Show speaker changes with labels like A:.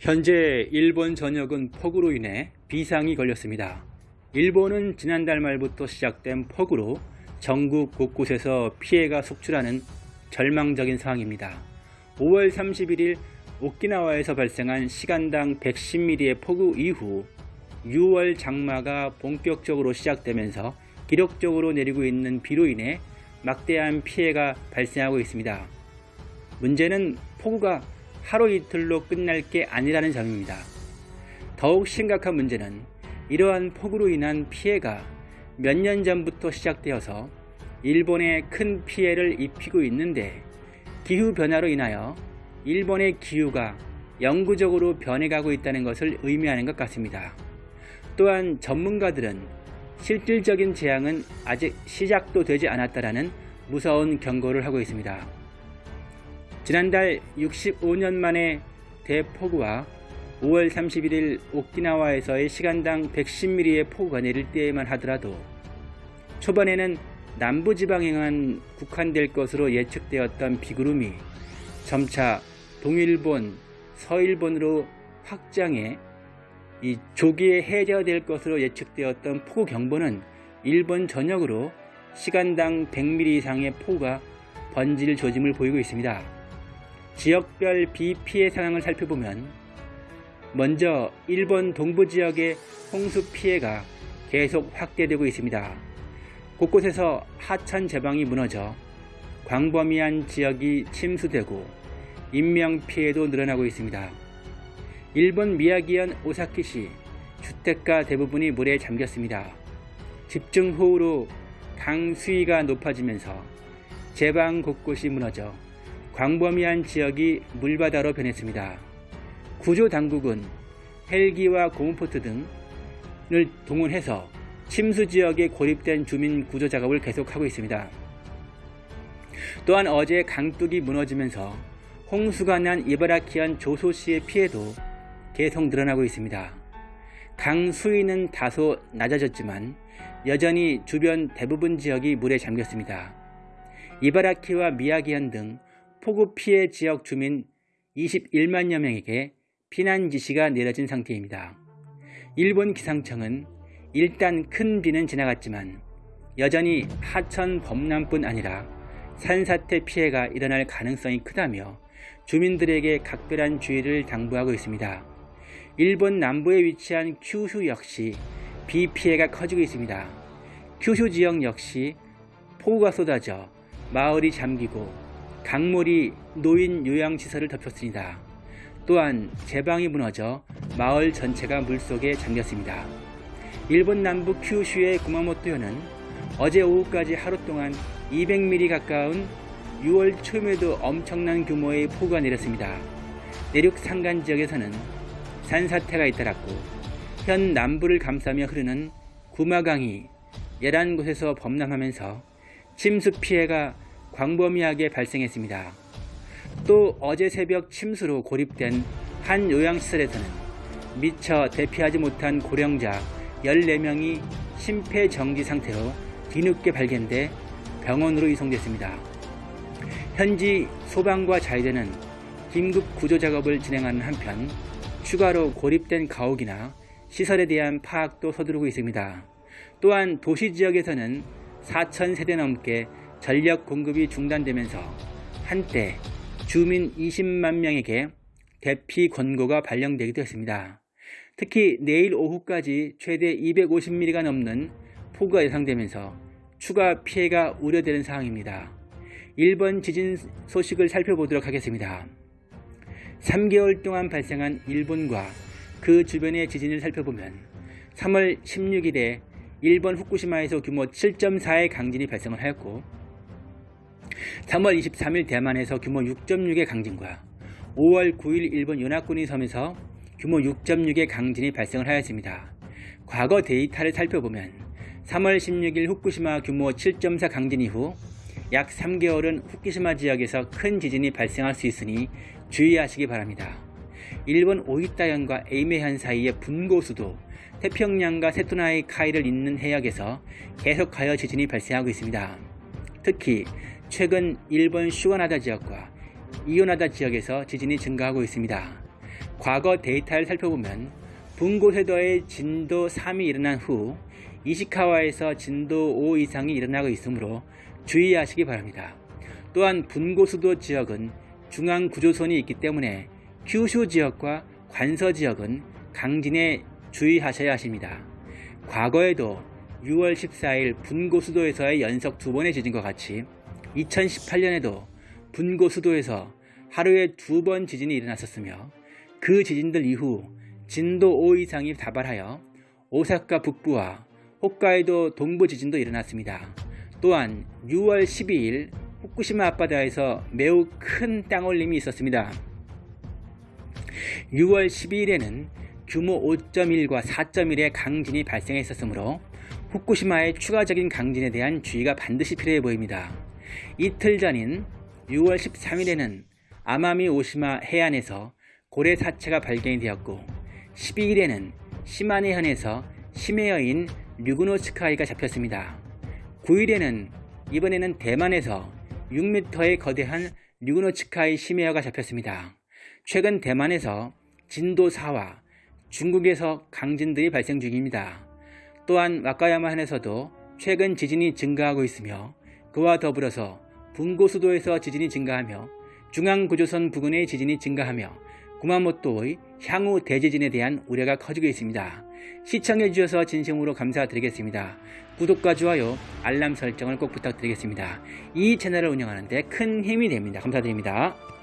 A: 현재 일본 전역은 폭우로 인해 비상이 걸렸습니다. 일본은 지난달 말부터 시작된 폭우로 전국 곳곳에서 피해가 속출하는 절망적인 상황입니다. 5월 31일 오키나와에서 발생한 시간당 110mm의 폭우 이후 6월 장마가 본격적으로 시작되면서 기록적으로 내리고 있는 비로 인해 막대한 피해가 발생하고 있습니다. 문제는 폭우가 하루 이틀로 끝날 게 아니라는 점입니다. 더욱 심각한 문제는 이러한 폭우로 인한 피해가 몇 년 전부터 시작되어서 일본에 큰 피해를 입히고 있는데 기후변화로 인하여 일본의 기후가 영구적으로 변해가고 있다는 것을 의미하는 것 같습니다. 또한 전문가들은 실질적인 재앙은 아직 시작도 되지 않았다라는 무서운 경고를 하고 있습니다. 지난달 65년 만에 대폭우와 5월 31일 오키나와에서의 시간당 110mm의 폭우가 내릴 때에만 하더라도 초반에는 남부지방에만 국한될 것으로 예측되었던 비구름이 점차 동일본, 서일본으로 확장해 이 조기에 해제될 것으로 예측되었던 폭우경보는 일본 전역으로 시간당 100mm 이상의 폭우가 번질 조짐을 보이고 있습니다. 지역별 비 피해 상황을 살펴보면 먼저 일본 동부 지역의 홍수 피해가 계속 확대되고 있습니다. 곳곳에서 하천 제방이 무너져 광범위한 지역이 침수되고 인명피해도 늘어나고 있습니다. 일본 미야기현 오사키시 주택가 대부분이 물에 잠겼습니다. 집중호우로 강 수위가 높아지면서 제방 곳곳이 무너져 광범위한 지역이 물바다로 변했습니다. 구조당국은 헬기와 고무포트 등을 동원해서 침수지역에 고립된 주민 구조작업을 계속하고 있습니다. 또한 어제 강둑이 무너지면서 홍수가 난 이바라키현 조소시의 피해도 계속 늘어나고 있습니다. 강 수위는 다소 낮아졌지만 여전히 주변 대부분 지역이 물에 잠겼습니다. 이바라키와 미야기현 등 폭우 피해 지역 주민 21만여 명에게 피난 지시가 내려진 상태입니다. 일본 기상청은 일단 큰 비는 지나갔지만 여전히 하천 범람뿐 아니라 산사태 피해가 일어날 가능성이 크다며 주민들에게 각별한 주의를 당부하고 있습니다. 일본 남부에 위치한 큐슈 역시 비 피해가 커지고 있습니다. 큐슈 지역 역시 폭우가 쏟아져 마을이 잠기고 강물이 노인 요양시설을 덮였습니다. 또한 제방이 무너져 마을 전체가 물속에 잠겼습니다. 일본 남부 큐슈의 구마모토현은 어제 오후까지 하루 동안 200mm 가까운 6월 초에도 엄청난 규모의 폭우가 내렸습니다. 내륙 산간 지역에서는 산사태가 잇따랐고 현 남부를 감싸며 흐르는 구마강이 11곳에서 범람하면서 침수 피해가 광범위하게 발생했습니다. 또 어제 새벽 침수로 고립된 한 요양시설에서는 미처 대피하지 못한 고령자 14명이 심폐정지 상태로 뒤늦게 발견돼 병원으로 이송됐습니다. 현지 소방과 자위대는 긴급 구조 작업을 진행하는 한편 추가로 고립된 가옥이나 시설에 대한 파악도 서두르고 있습니다. 또한 도시 지역에서는 4천 세대 넘게 전력 공급이 중단되면서 한때 주민 20만 명에게 대피 권고가 발령되기도 했습니다. 특히 내일 오후까지 최대 250mm가 넘는 폭우가 예상되면서 추가 피해가 우려되는 상황입니다. 1번 지진 소식을 살펴보도록 하겠습니다. 3개월 동안 발생한 일본과 그 주변의 지진을 살펴보면 3월 16일에 일본 후쿠시마에서 규모 7.4의 강진이 발생 하였고 3월 23일 대만에서 규모 6.6의 강진과 5월 9일 일본 연합군이 섬에서 규모 6.6의 강진이 발생을 하였습니다. 과거 데이터를 살펴보면 3월 16일 후쿠시마 규모 7.4 강진 이후 약 3개월은 후쿠시마 지역에서 큰 지진이 발생할 수 있으니 주의하시기 바랍니다. 일본 오이타현과 에이메현 사이의 분고수도 태평양과 세토나의 카이를 잇는 해역에서 계속하여 지진이 발생하고 있습니다. 특히 최근 일본 슈가나다 지역과 이오나다 지역에서 지진이 증가하고 있습니다. 과거 데이터를 살펴보면 분고해더의 진도 3이 일어난 후 이시카와에서 진도 5 이상이 일어나고 있으므로 주의하시기 바랍니다. 또한 분고수도 지역은 중앙구조선이 있기 때문에 큐슈 지역과 관서 지역은 강진에 주의하셔야 하십니다. 과거에도 6월 14일 분고 수도에서의 연속 두 번의 지진과 같이 2018년에도 분고 수도에서 하루에 두 번 지진이 일어났었으며 그 지진들 이후 진도 5 이상이 다발하여 오사카 북부와 홋카이도 동부 지진도 일어났습니다. 또한 6월 12일 후쿠시마 앞바다에서 매우 큰 땅올림이 있었습니다. 6월 12일에는 규모 5.1과 4.1의 강진이 발생했었으므로 후쿠시마의 추가적인 강진에 대한 주의가 반드시 필요해 보입니다. 이틀 전인 6월 13일에는 아마미 오시마 해안에서 고래 사체가 발견이 되었고 12일에는 시마네현에서 심해여인 류그노츠카이가 잡혔습니다. 9일에는 이번에는 대만에서 6m의 거대한 류그노츠카이 심해여가 잡혔습니다. 최근 대만에서 진도 4와 중국에서 강진들이 발생 중입니다. 또한 와카야마현에서도 최근 지진이 증가하고 있으며 그와 더불어서 분고수도에서 지진이 증가하며 중앙구조선 부근의 지진이 증가하며 구마모토의 향후 대지진에 대한 우려가 커지고 있습니다. 시청해주셔서 진심으로 감사드리겠습니다. 구독과 좋아요, 알람 설정을 꼭 부탁드리겠습니다. 이 채널을 운영하는 데 큰 힘이 됩니다. 감사드립니다.